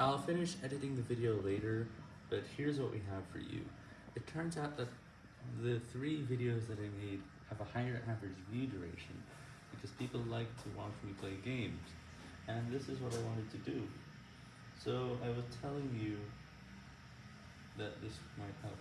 I'll finish editing the video later, but here's what we have for you. It turns out that the three videos that I made have a higher average view duration, because people like to watch me play games, and this is what I wanted to do. So I was telling you that this might help.